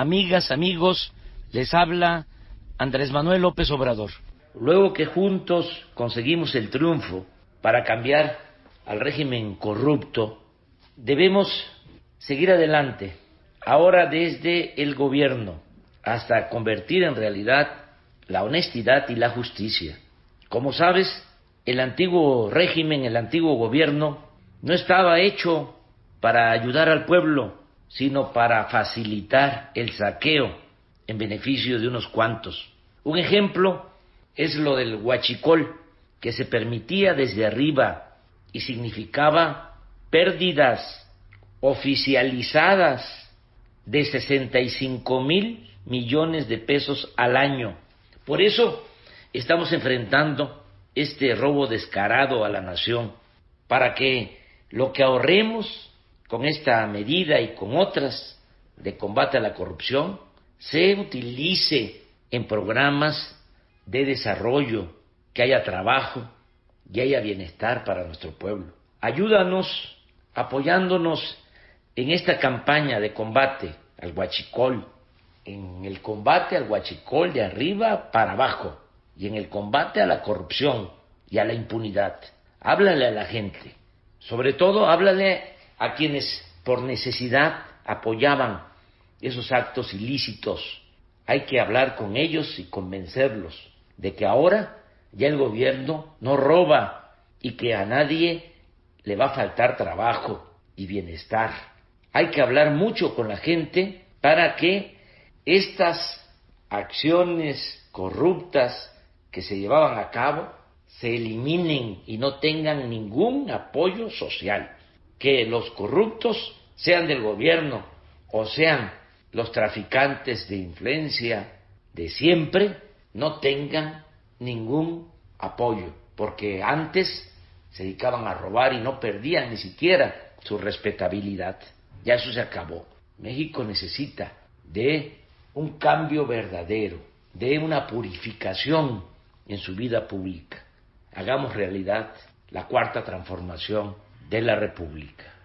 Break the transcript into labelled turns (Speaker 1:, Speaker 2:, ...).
Speaker 1: amigas, amigos, les habla Andrés Manuel López Obrador. Luego que juntos conseguimos el triunfo para cambiar al régimen corrupto, debemos seguir adelante, ahora desde el gobierno, hasta convertir en realidad la honestidad y la justicia. Como sabes, el antiguo régimen, el antiguo gobierno, no estaba hecho para ayudar al pueblo, sino para facilitar el saqueo en beneficio de unos cuantos. Un ejemplo es lo del huachicol, que se permitía desde arriba y significaba pérdidas oficializadas de 65 mil millones de pesos al año. Por eso estamos enfrentando este robo descarado a la nación, para que lo que ahorremos con esta medida y con otras de combate a la corrupción se utilice en programas de desarrollo, que haya trabajo y haya bienestar para nuestro pueblo. Ayúdanos apoyándonos en esta campaña de combate al huachicol, en el combate al huachicol de arriba para abajo y en el combate a la corrupción y a la impunidad. Háblale a la gente, sobre todo háblale a quienes por necesidad apoyaban esos actos ilícitos. Hay que hablar con ellos y convencerlos de que ahora ya el gobierno no roba y que a nadie le va a faltar trabajo y bienestar. Hay que hablar mucho con la gente para que estas acciones corruptas que se llevaban a cabo se eliminen y no tengan ningún apoyo social. Que los corruptos, sean del gobierno o sean los traficantes de influencia de siempre, no tengan ningún apoyo, porque antes se dedicaban a robar y no perdían ni siquiera su respetabilidad. Ya eso se acabó. México necesita de un cambio verdadero, de una purificación en su vida pública. Hagamos realidad la cuarta transformación de la República.